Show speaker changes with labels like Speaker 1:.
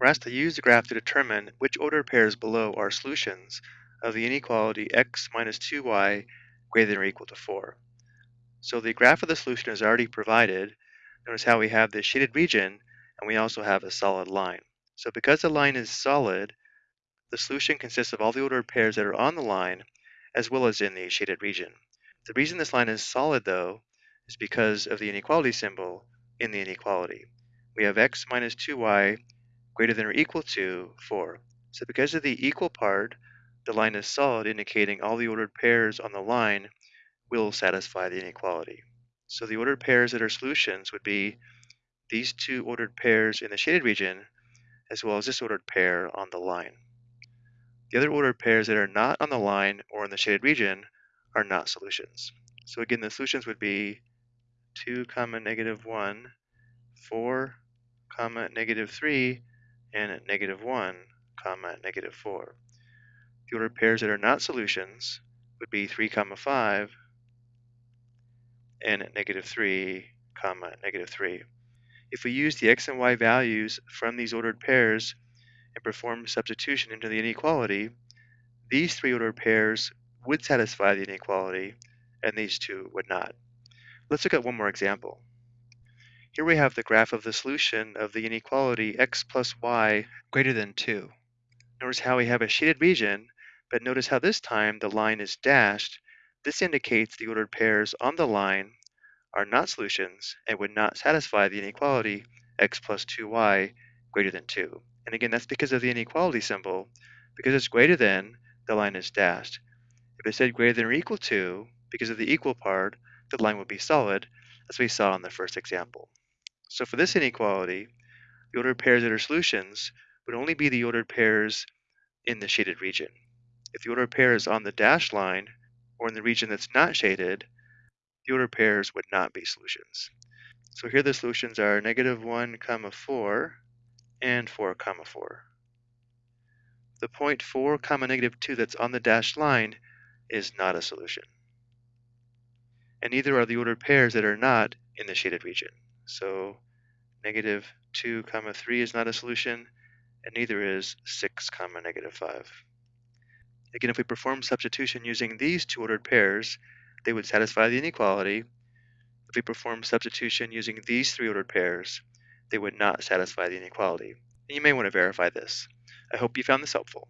Speaker 1: We're asked to use the graph to determine which ordered pairs below are solutions of the inequality x minus 2y greater than or equal to 4. So the graph of the solution is already provided. Notice how we have this shaded region and we also have a solid line. So because the line is solid, the solution consists of all the ordered pairs that are on the line as well as in the shaded region. The reason this line is solid though is because of the inequality symbol in the inequality. We have x minus 2y greater than or equal to 4. So because of the equal part, the line is solid, indicating all the ordered pairs on the line will satisfy the inequality. So the ordered pairs that are solutions would be these two ordered pairs in the shaded region, as well as this ordered pair on the line. The other ordered pairs that are not on the line or in the shaded region are not solutions. So again, the solutions would be 2 comma negative 1, 4 comma negative 3, and at negative 1 comma negative 4. The ordered pairs that are not solutions would be 3 comma 5 and at negative 3 comma negative 3. If we use the x and y values from these ordered pairs and perform substitution into the inequality, these three ordered pairs would satisfy the inequality and these two would not. Let's look at one more example. Here we have the graph of the solution of the inequality x plus y greater than 2. Notice how we have a shaded region, but notice how this time the line is dashed. This indicates the ordered pairs on the line are not solutions and would not satisfy the inequality x plus 2y greater than 2. And again, that's because of the inequality symbol. Because it's greater than, the line is dashed. If it said greater than or equal to, because of the equal part, the line would be solid, as we saw in the first example. So for this inequality, the ordered pairs that are solutions would only be the ordered pairs in the shaded region. If the ordered pair is on the dashed line, or in the region that's not shaded, the ordered pairs would not be solutions. So here the solutions are negative 1 comma 4 and 4 comma 4. The point 4 comma negative 2 that's on the dashed line is not a solution. And neither are the ordered pairs that are not in the shaded region. So negative 2 comma 3 is not a solution, and neither is 6 comma negative 5. Again, if we perform substitution using these two ordered pairs, they would satisfy the inequality. If we perform substitution using these three ordered pairs, they would not satisfy the inequality. And you may want to verify this. I hope you found this helpful.